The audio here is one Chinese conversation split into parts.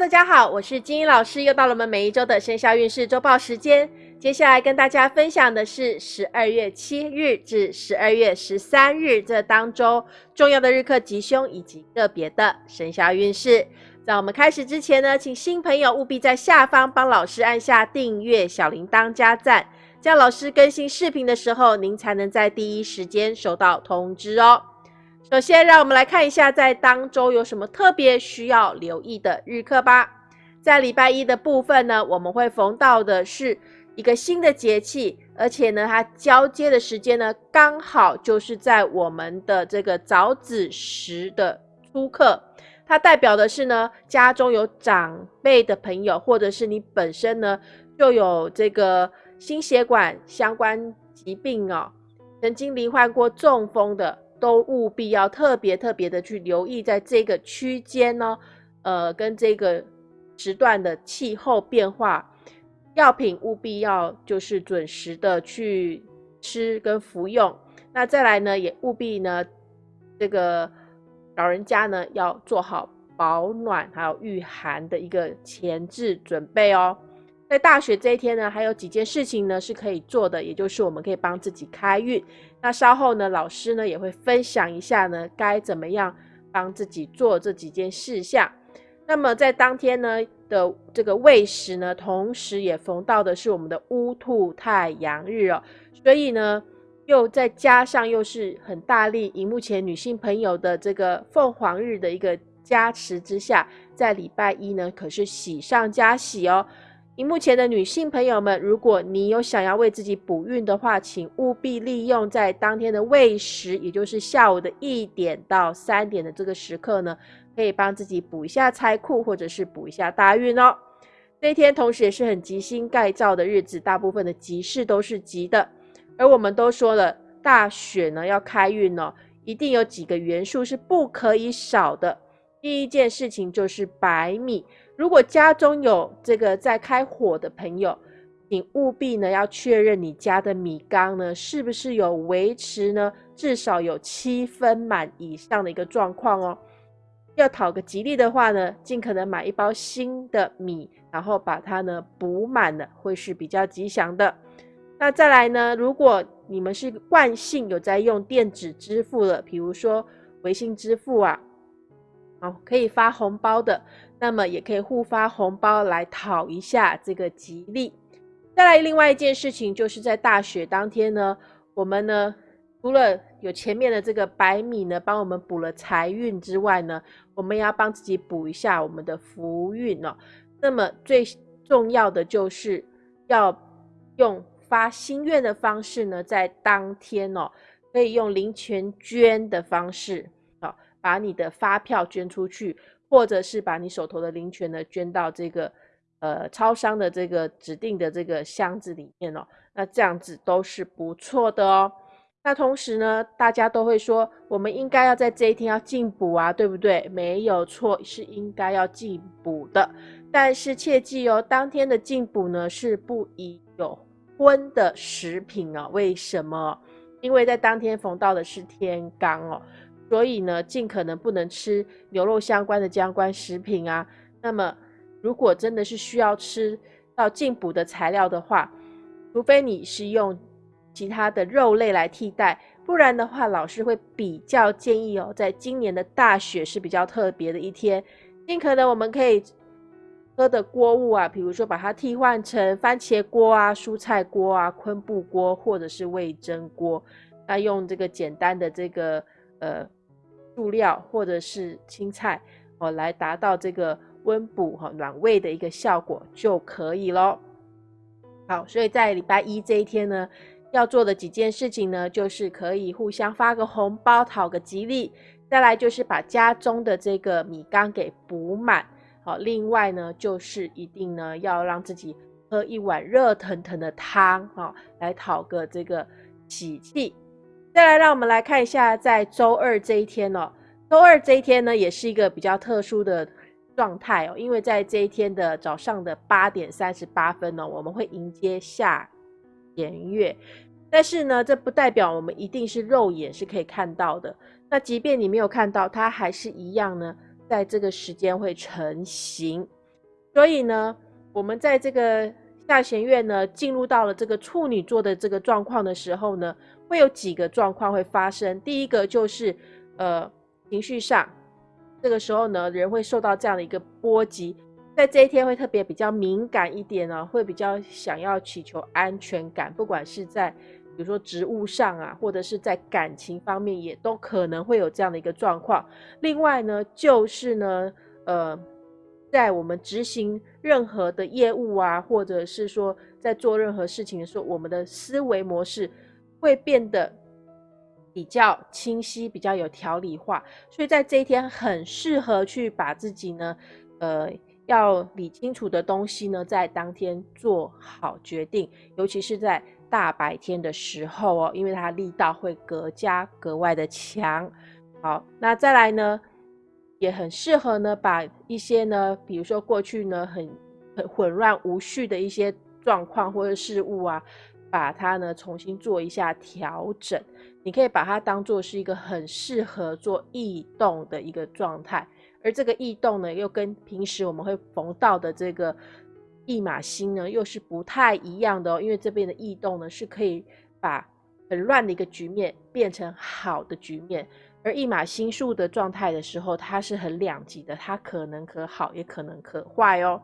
大家好，我是金英老师，又到了我们每一周的生肖运势周报时间。接下来跟大家分享的是十二月七日至十二月十三日这当中重要的日课吉凶以及个别的生肖运势。在我们开始之前呢，请新朋友务必在下方帮老师按下订阅、小铃铛加赞，这样老师更新视频的时候，您才能在第一时间收到通知哦。首先，让我们来看一下在当周有什么特别需要留意的日课吧。在礼拜一的部分呢，我们会逢到的是一个新的节气，而且呢，它交接的时间呢，刚好就是在我们的这个早子时的初刻。它代表的是呢，家中有长辈的朋友，或者是你本身呢就有这个心血管相关疾病哦，曾经罹患过中风的。都务必要特别特别的去留意，在这个区间呢，呃，跟这个时段的气候变化，药品务必要就是准时的去吃跟服用。那再来呢，也务必呢，这个老人家呢要做好保暖还有御寒的一个前置准备哦。在大雪这一天呢，还有几件事情呢是可以做的，也就是我们可以帮自己开运。那稍后呢，老师呢也会分享一下呢，该怎么样帮自己做这几件事项。那么在当天呢的这个未时呢，同时也逢到的是我们的乌兔太阳日哦，所以呢又再加上又是很大力荧幕前女性朋友的这个凤凰日的一个加持之下，在礼拜一呢可是喜上加喜哦。荧幕前的女性朋友们，如果你有想要为自己补运的话，请务必利用在当天的未时，也就是下午的一点到三点的这个时刻呢，可以帮自己补一下财库，或者是补一下大运哦。这一天同时也是很吉星盖照的日子，大部分的吉事都是吉的。而我们都说了，大雪呢要开运哦，一定有几个元素是不可以少的。第一件事情就是白米。如果家中有这个在开火的朋友，请务必呢要确认你家的米缸呢是不是有维持呢至少有七分满以上的一个状况哦。要讨个吉利的话呢，尽可能买一包新的米，然后把它呢补满了，会是比较吉祥的。那再来呢，如果你们是惯性有在用电子支付了，比如说微信支付啊，哦可以发红包的。那么也可以互发红包来讨一下这个吉利。再来，另外一件事情就是在大雪当天呢，我们呢除了有前面的这个白米呢帮我们补了财运之外呢，我们要帮自己补一下我们的福运哦。那么最重要的就是要用发心愿的方式呢，在当天哦，可以用零钱捐的方式，把你的发票捐出去。或者是把你手头的零钱呢捐到这个呃超商的这个指定的这个箱子里面哦，那这样子都是不错的哦。那同时呢，大家都会说我们应该要在这一天要进补啊，对不对？没有错，是应该要进补的。但是切记哦，当天的进补呢是不宜有荤的食品啊。为什么？因为在当天逢到的是天罡哦。所以呢，尽可能不能吃牛肉相关的相关食品啊。那么，如果真的是需要吃到进补的材料的话，除非你是用其他的肉类来替代，不然的话，老师会比较建议哦，在今年的大雪是比较特别的一天，尽可能我们可以喝的锅物啊，比如说把它替换成番茄锅啊、蔬菜锅啊、昆布锅或者是味噌锅，那用这个简单的这个呃。塑料或者是青菜哦，来达到这个温补哈暖胃的一个效果就可以喽。好，所以在礼拜一这一天呢，要做的几件事情呢，就是可以互相发个红包讨个吉利，再来就是把家中的这个米缸给补满。好，另外呢，就是一定呢要让自己喝一碗热腾腾的汤哈，来讨个这个喜气。再来，让我们来看一下，在周二这一天哦，周二这一天呢，也是一个比较特殊的状态哦，因为在这一天的早上的八点三十八分呢，我们会迎接下弦月，但是呢，这不代表我们一定是肉眼是可以看到的。那即便你没有看到，它还是一样呢，在这个时间会成型。所以呢，我们在这个下弦月呢，进入到了这个处女座的这个状况的时候呢，会有几个状况会发生。第一个就是，呃，情绪上，这个时候呢，人会受到这样的一个波及，在这一天会特别比较敏感一点呢，会比较想要祈求安全感，不管是在比如说职务上啊，或者是在感情方面，也都可能会有这样的一个状况。另外呢，就是呢，呃。在我们执行任何的业务啊，或者是说在做任何事情的时候，我们的思维模式会变得比较清晰，比较有条理化。所以在这一天很适合去把自己呢，呃，要理清楚的东西呢，在当天做好决定，尤其是在大白天的时候哦，因为它力道会格加格外的强。好，那再来呢？也很适合呢，把一些呢，比如说过去呢很很混乱无序的一些状况或者事物啊，把它呢重新做一下调整。你可以把它当做是一个很适合做异动的一个状态，而这个异动呢，又跟平时我们会逢到的这个驿马星呢，又是不太一样的哦。因为这边的异动呢，是可以把很乱的一个局面变成好的局面。而一马星数的状态的时候，它是很两极的，它可能可好，也可能可坏哦。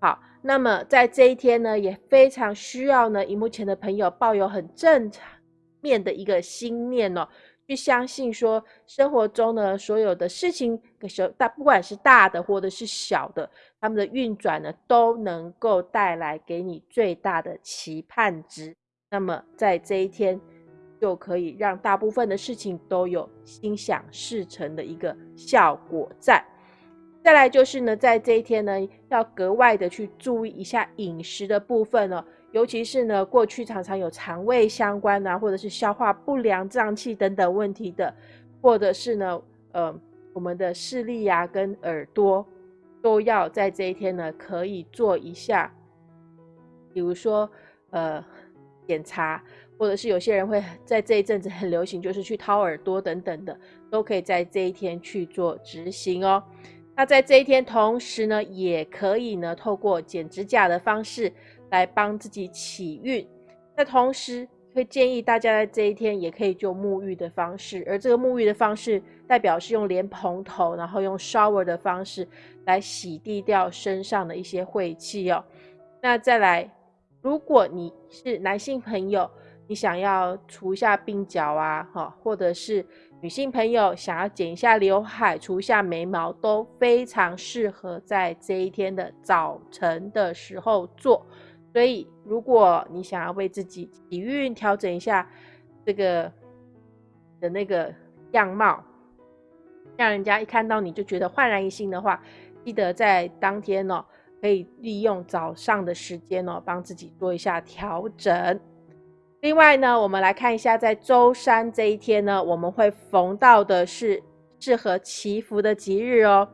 好，那么在这一天呢，也非常需要呢，荧幕前的朋友抱有很正面的一个心念哦，去相信说生活中呢所有的事情，小大不管是大的或者是小的，他们的运转呢都能够带来给你最大的期盼值。那么在这一天。就可以让大部分的事情都有心想事成的一个效果在。再来就是呢，在这一天呢，要格外的去注意一下饮食的部分哦，尤其是呢，过去常常有肠胃相关啊，或者是消化不良、胀气等等问题的，或者是呢，呃，我们的视力呀跟耳朵，都要在这一天呢，可以做一下，比如说呃检查。或者是有些人会在这一阵子很流行，就是去掏耳朵等等的，都可以在这一天去做执行哦。那在这一天同时呢，也可以呢透过剪指甲的方式来帮自己起运。那同时会建议大家在这一天也可以做沐浴的方式，而这个沐浴的方式代表是用莲蓬头，然后用 shower 的方式来洗涤掉身上的一些晦气哦。那再来，如果你是男性朋友，你想要除一下鬓角啊，哈，或者是女性朋友想要剪一下刘海、除一下眉毛，都非常适合在这一天的早晨的时候做。所以，如果你想要为自己底蕴调整一下这个的那个样貌，让人家一看到你就觉得焕然一新的话，记得在当天哦，可以利用早上的时间哦，帮自己做一下调整。另外呢，我们来看一下，在周三这一天呢，我们会逢到的是适合祈福的吉日哦。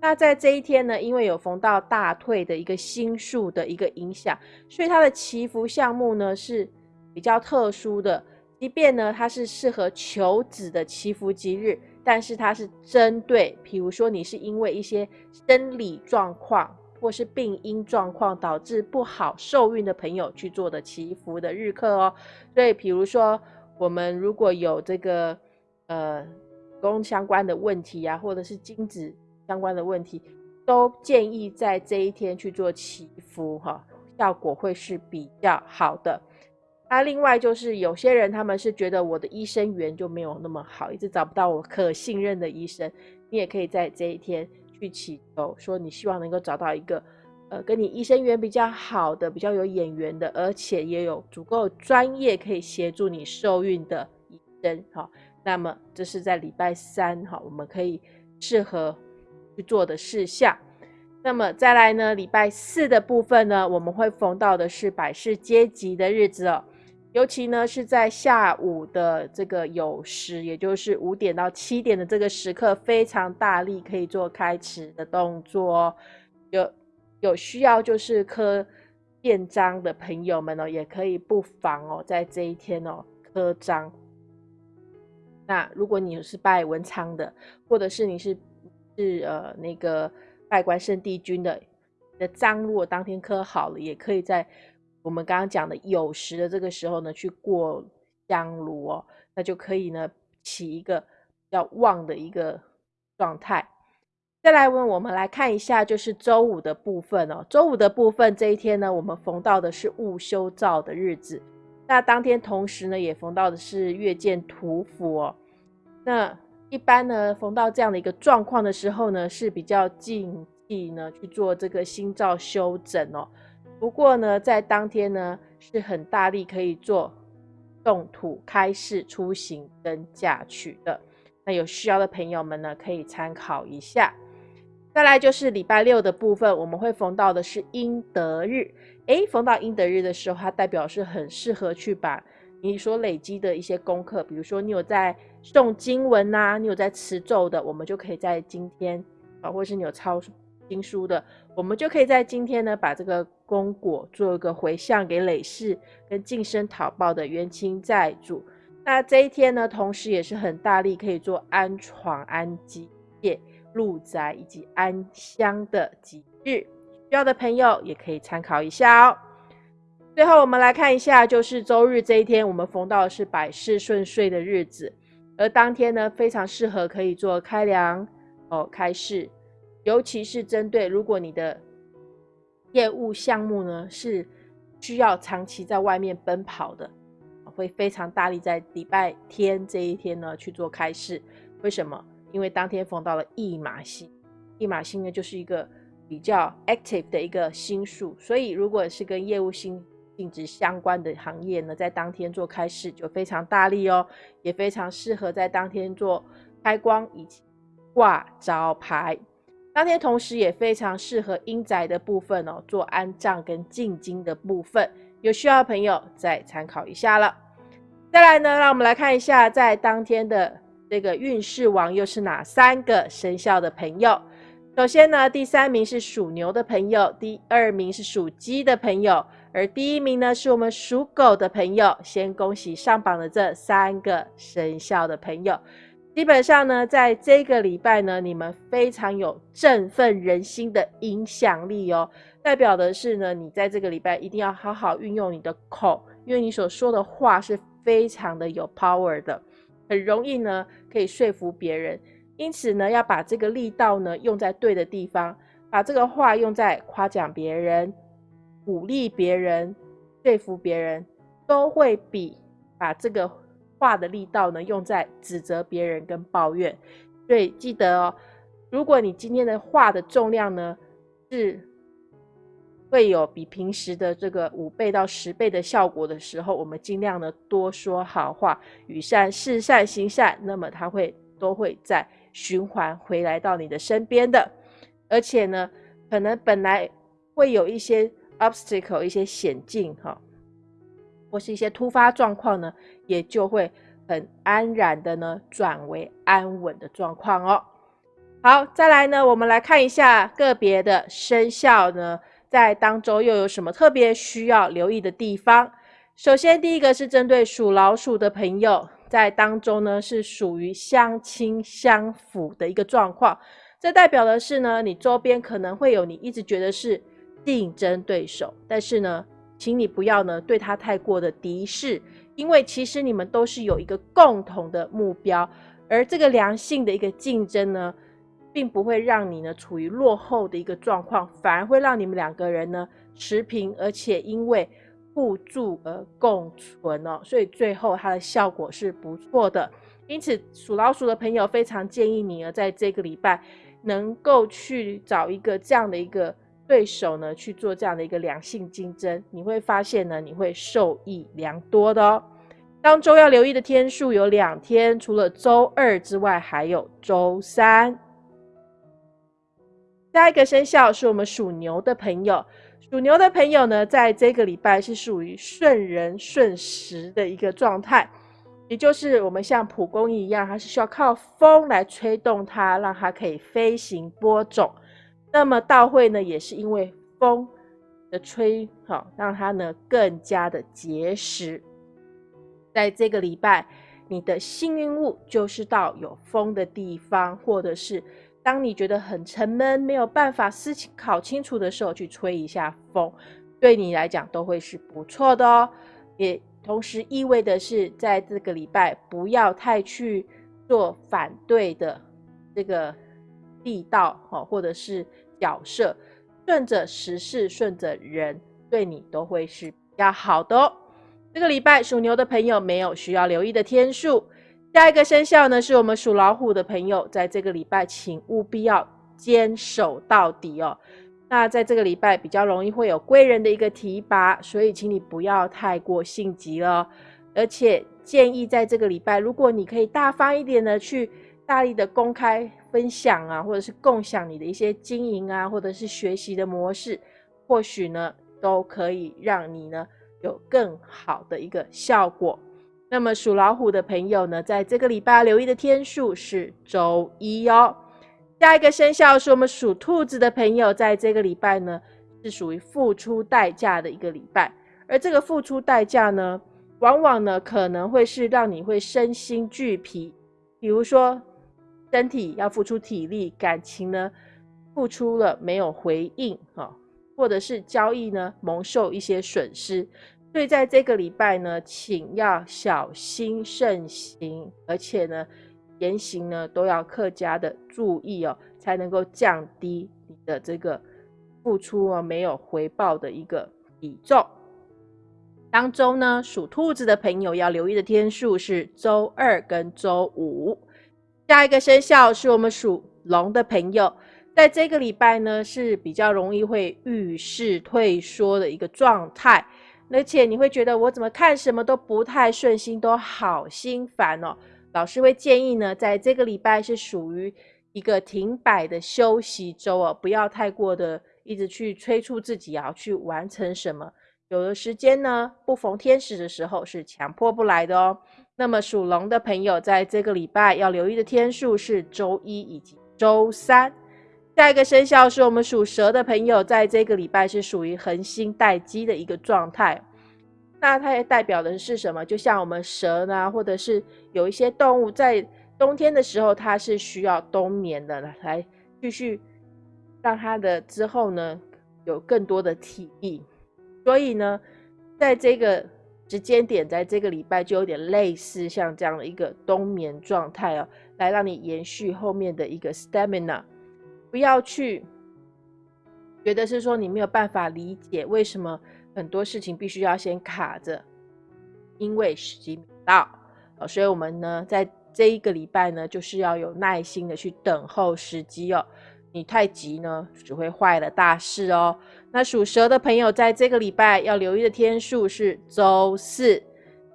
那在这一天呢，因为有逢到大退的一个星数的一个影响，所以它的祈福项目呢是比较特殊的。即便呢它是适合求子的祈福吉日，但是它是针对，比如说你是因为一些生理状况。或是病因状况导致不好受孕的朋友去做的祈福的日课哦，所以比如说我们如果有这个呃宫相关的问题啊，或者是精子相关的问题，都建议在这一天去做祈福哈，效果会是比较好的。那另外就是有些人他们是觉得我的医生缘就没有那么好，一直找不到我可信任的医生，你也可以在这一天。去祈求，说你希望能够找到一个，呃，跟你医生缘比较好的、比较有眼缘的，而且也有足够专业可以协助你受孕的医生。好，那么这是在礼拜三，哈，我们可以适合去做的事项。那么再来呢，礼拜四的部分呢，我们会逢到的是百事皆吉的日子哦。尤其呢是在下午的这个酉时，也就是五点到七点的这个时刻，非常大力可以做开始的动作哦。有有需要就是刻印章的朋友们哦，也可以不妨哦，在这一天哦刻章。那如果你是拜文昌的，或者是你是是呃那个拜关圣帝君的，的章如果当天刻好了，也可以在我们刚刚讲的酉时的这个时候呢去过香炉哦，那就可以呢起一个比较旺的一个状态。再来问，我们来看一下，就是周五的部分哦。周五的部分这一天呢，我们逢到的是戊修造的日子。那当天同时呢，也逢到的是月见土府哦。那一般呢，逢到这样的一个状况的时候呢，是比较禁忌呢去做这个心照修整哦。不过呢，在当天呢，是很大力可以做动土、开市、出行跟嫁娶的。那有需要的朋友们呢，可以参考一下。再来就是礼拜六的部分，我们会逢到的是阴德日。诶，逢到阴德日的时候，它代表是很适合去把你所累积的一些功课，比如说你有在诵经文呐，你有在持咒的，我们就可以在今天啊，或是你有抄经书的，我们就可以在今天呢，把这个功果做一个回向给累世跟晋升讨报的冤亲债主。那这一天呢，同时也是很大力可以做安床安基业。入宅以及安乡的吉日，需要的朋友也可以参考一下哦。最后，我们来看一下，就是周日这一天，我们逢到的是百事顺遂的日子，而当天呢，非常适合可以做开梁哦开市，尤其是针对如果你的业务项目呢是需要长期在外面奔跑的，会非常大力在礼拜天这一天呢去做开市。为什么？因为当天逢到了驿马星，驿马星呢就是一个比较 active 的一个星数，所以如果是跟业务性性质相关的行业呢，在当天做开市就非常大力哦，也非常适合在当天做开光以及挂招牌。当天同时也非常适合阴宅的部分哦，做安葬跟进京的部分，有需要的朋友再参考一下了。再来呢，让我们来看一下在当天的。这个运势王又是哪三个生肖的朋友？首先呢，第三名是属牛的朋友，第二名是属鸡的朋友，而第一名呢是我们属狗的朋友。先恭喜上榜的这三个生肖的朋友。基本上呢，在这个礼拜呢，你们非常有振奋人心的影响力哦。代表的是呢，你在这个礼拜一定要好好运用你的口，因为你所说的话是非常的有 power 的。很容易呢，可以说服别人，因此呢，要把这个力道呢用在对的地方，把这个话用在夸奖别人、鼓励别人、说服别人，都会比把这个话的力道呢用在指责别人跟抱怨。所以记得哦，如果你今天的话的重量呢是。会有比平时的这个五倍到十倍的效果的时候，我们尽量呢多说好话，与善事善行善，那么它会都会在循环回来到你的身边的。而且呢，可能本来会有一些 obstacle 一些险境哈，或是一些突发状况呢，也就会很安然的呢转为安稳的状况哦。好，再来呢，我们来看一下个别的生肖呢。在当周又有什么特别需要留意的地方？首先，第一个是针对属老鼠的朋友，在当中呢是属于相亲相辅的一个状况。这代表的是呢，你周边可能会有你一直觉得是竞争对手，但是呢，请你不要呢对他太过的敌视，因为其实你们都是有一个共同的目标，而这个良性的一个竞争呢。并不会让你呢处于落后的一个状况，反而会让你们两个人呢持平，而且因为互助而共存哦，所以最后它的效果是不错的。因此，属老鼠的朋友非常建议你呢，在这个礼拜能够去找一个这样的一个对手呢，去做这样的一个良性竞争，你会发现呢，你会受益良多的哦。当周要留意的天数有两天，除了周二之外，还有周三。下一个生肖是我们属牛的朋友，属牛的朋友呢，在这个礼拜是属于顺人顺时的一个状态，也就是我们像蒲公英一样，它是需要靠风来吹动它，让它可以飞行播种。那么道会呢，也是因为风的吹，好让它呢更加的结实。在这个礼拜，你的幸运物就是到有风的地方，或者是。当你觉得很沉闷，没有办法思考清楚的时候，去吹一下风，对你来讲都会是不错的哦。也同时意味的是，在这个礼拜不要太去做反对的这个地道哈，或者是角色，顺着时事，顺着人，对你都会是比较好的哦。这个礼拜属牛的朋友没有需要留意的天数。下一个生肖呢，是我们属老虎的朋友，在这个礼拜，请务必要坚守到底哦。那在这个礼拜比较容易会有贵人的一个提拔，所以请你不要太过性急了。而且建议在这个礼拜，如果你可以大方一点的去大力的公开分享啊，或者是共享你的一些经营啊，或者是学习的模式，或许呢都可以让你呢有更好的一个效果。那么属老虎的朋友呢，在这个礼拜留意的天数是周一哦。下一个生肖是我们属兔子的朋友，在这个礼拜呢，是属于付出代价的一个礼拜。而这个付出代价呢，往往呢可能会是让你会身心俱疲，比如说身体要付出体力，感情呢付出了没有回应啊，或者是交易呢蒙受一些损失。所以在这个礼拜呢，请要小心慎行，而且呢，言行呢都要更加的注意哦，才能够降低你的这个付出啊没有回报的一个比重。当中呢，属兔子的朋友要留意的天数是周二跟周五。下一个生肖是我们属龙的朋友，在这个礼拜呢是比较容易会遇事退缩的一个状态。而且你会觉得我怎么看什么都不太顺心，都好心烦哦。老师会建议呢，在这个礼拜是属于一个停摆的休息周哦，不要太过的一直去催促自己要去完成什么。有的时间呢，不逢天时的时候是强迫不来的哦。那么属龙的朋友在这个礼拜要留意的天数是周一以及周三。下一个生肖是我们属蛇的朋友，在这个礼拜是属于恒星待机的一个状态。那它也代表的是什么？就像我们蛇呢，或者是有一些动物在冬天的时候，它是需要冬眠的，来继续让它的之后呢有更多的体力。所以呢，在这个时间点，在这个礼拜就有点类似像这样的一个冬眠状态哦，来让你延续后面的一个 stamina。不要去觉得是说你没有办法理解为什么很多事情必须要先卡着，因为时机没到所以我们呢在这一个礼拜呢就是要有耐心的去等候时机哦。你太急呢只会坏了大事哦。那属蛇的朋友在这个礼拜要留意的天数是周四。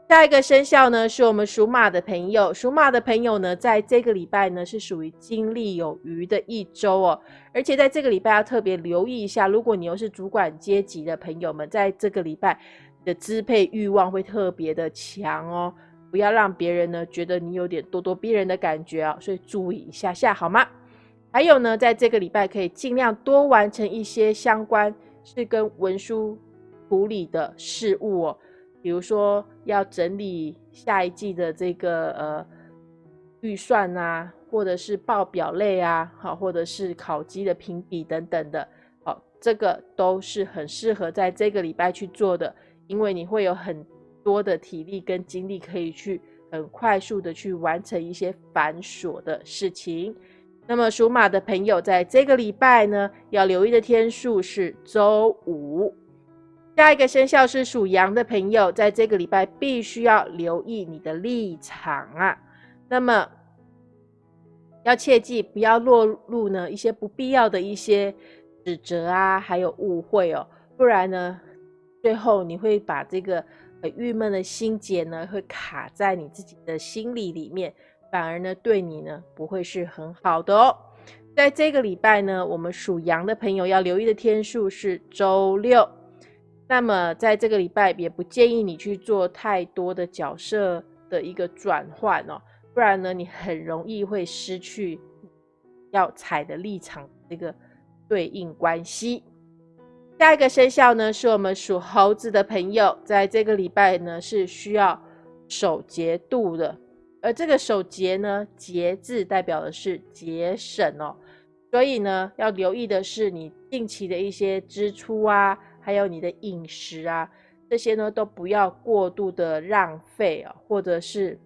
下一个生肖呢，是我们属马的朋友。属马的朋友呢，在这个礼拜呢，是属于精力有余的一周哦。而且在这个礼拜要特别留意一下，如果你又是主管阶级的朋友们，在这个礼拜的支配欲望会特别的强哦。不要让别人呢觉得你有点咄咄逼人的感觉啊，所以注意一下下好吗？还有呢，在这个礼拜可以尽量多完成一些相关是跟文书处理的事物哦。比如说要整理下一季的这个呃预算啊，或者是报表类啊，好，或者是考绩的评比等等的，好，这个都是很适合在这个礼拜去做的，因为你会有很多的体力跟精力可以去很快速的去完成一些繁琐的事情。那么属马的朋友在这个礼拜呢，要留意的天数是周五。下一个生肖是属羊的朋友，在这个礼拜必须要留意你的立场啊。那么要切记，不要落入呢一些不必要的一些指责啊，还有误会哦。不然呢，最后你会把这个呃郁闷的心结呢，会卡在你自己的心里里面，反而呢对你呢不会是很好的哦。在这个礼拜呢，我们属羊的朋友要留意的天数是周六。那么在这个礼拜也不建议你去做太多的角色的一个转换哦，不然呢你很容易会失去要踩的立场这个对应关系。下一个生肖呢是我们属猴子的朋友，在这个礼拜呢是需要守节度的，而这个守节呢节字代表的是节省哦，所以呢，要留意的是你近期的一些支出啊，还有你的饮食啊，这些呢都不要过度的浪费啊，或者是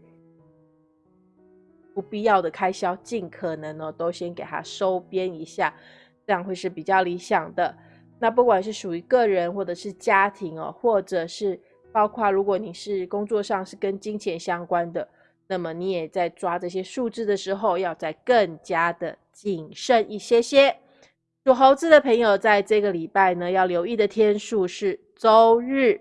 不必要的开销，尽可能呢都先给它收编一下，这样会是比较理想的。那不管是属于个人或者是家庭哦，或者是包括如果你是工作上是跟金钱相关的。那么你也在抓这些数字的时候，要再更加的谨慎一些些。属猴子的朋友，在这个礼拜呢，要留意的天数是周日。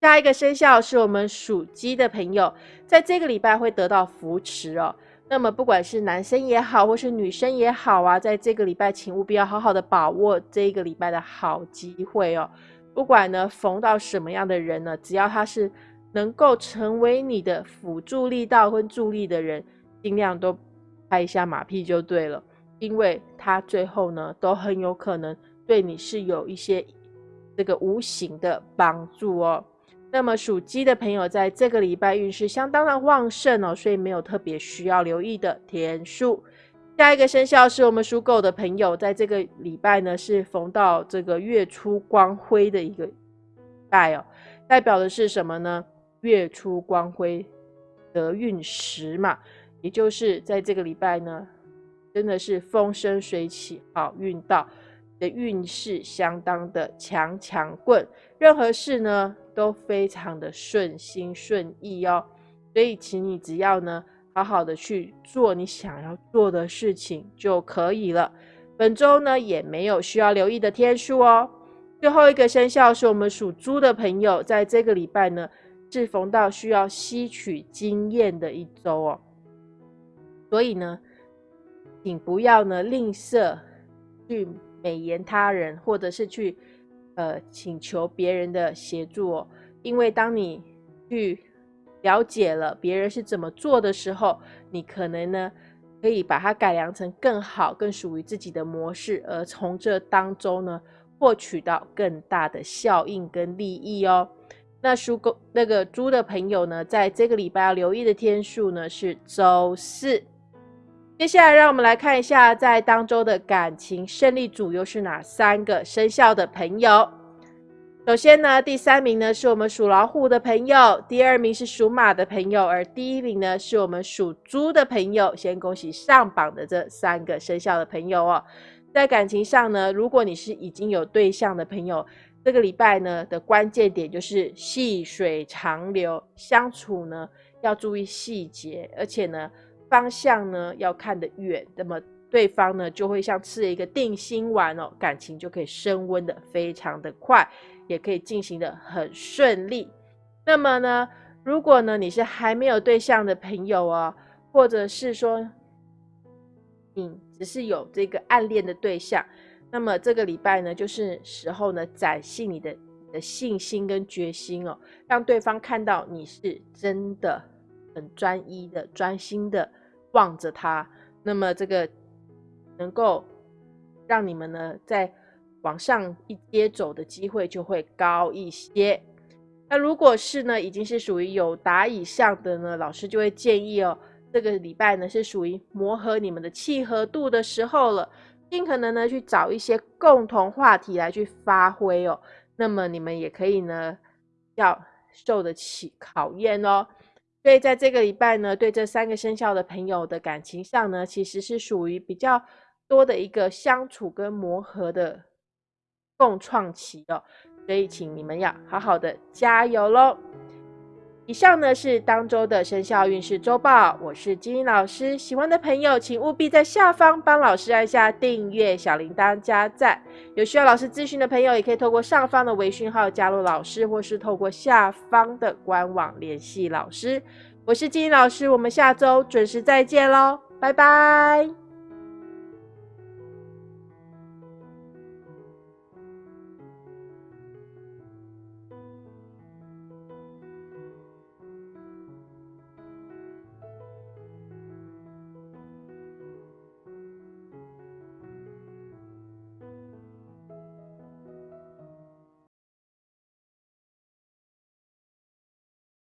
下一个生肖是我们属鸡的朋友，在这个礼拜会得到扶持哦。那么不管是男生也好，或是女生也好啊，在这个礼拜，请务必要好好的把握这一个礼拜的好机会哦。不管呢逢到什么样的人呢，只要他是。能够成为你的辅助力道跟助力的人，尽量都拍一下马屁就对了，因为他最后呢，都很有可能对你是有一些这个无形的帮助哦。那么属鸡的朋友在这个礼拜运势相当的旺盛哦，所以没有特别需要留意的天数。下一个生肖是我们属狗的朋友，在这个礼拜呢是逢到这个月初光辉的一个拜哦，代表的是什么呢？月出光辉得运时嘛，也就是在这个礼拜呢，真的是风生水起，好运到的运势相当的强强棍，任何事呢都非常的顺心顺意哦。所以，请你只要呢好好的去做你想要做的事情就可以了。本周呢也没有需要留意的天数哦。最后一个生肖是我们属猪的朋友，在这个礼拜呢。是逢到需要吸取经验的一周哦，所以呢，请不要呢吝啬去美言他人，或者是去呃请求别人的协助哦。因为当你去了解了别人是怎么做的时候，你可能呢可以把它改良成更好、更属于自己的模式，而从这当中呢获取到更大的效应跟利益哦。那属狗那个猪的朋友呢，在这个礼拜要留意的天数呢是周四。接下来，让我们来看一下，在当周的感情胜利组又是哪三个生肖的朋友。首先呢，第三名呢是我们属老虎的朋友，第二名是属马的朋友，而第一名呢是我们属猪的朋友。先恭喜上榜的这三个生肖的朋友哦。在感情上呢，如果你是已经有对象的朋友。这个礼拜呢的关键点就是细水长流，相处呢要注意细节，而且呢方向呢要看得远，那么对方呢就会像吃了一个定心丸哦，感情就可以升温的非常的快，也可以进行的很顺利。那么呢，如果呢你是还没有对象的朋友哦，或者是说你只是有这个暗恋的对象。那么这个礼拜呢，就是时候呢，展现你的的信心跟决心哦，让对方看到你是真的很专一的、专心的望着他。那么这个能够让你们呢，在往上一阶走的机会就会高一些。那如果是呢，已经是属于有达以上的呢，老师就会建议哦，这个礼拜呢是属于磨合你们的契合度的时候了。尽可能呢去找一些共同话题来去发挥哦，那么你们也可以呢要受得起考验哦。所以在这个礼拜呢，对这三个生肖的朋友的感情上呢，其实是属于比较多的一个相处跟磨合的共创期哦，所以请你们要好好的加油喽。以上呢是当周的生肖运势周报，我是金英老师。喜欢的朋友，请务必在下方帮老师按下订阅、小铃铛、加赞。有需要老师咨询的朋友，也可以透过上方的微讯号加入老师，或是透过下方的官网联系老师。我是金英老师，我们下周准时再见喽，拜拜。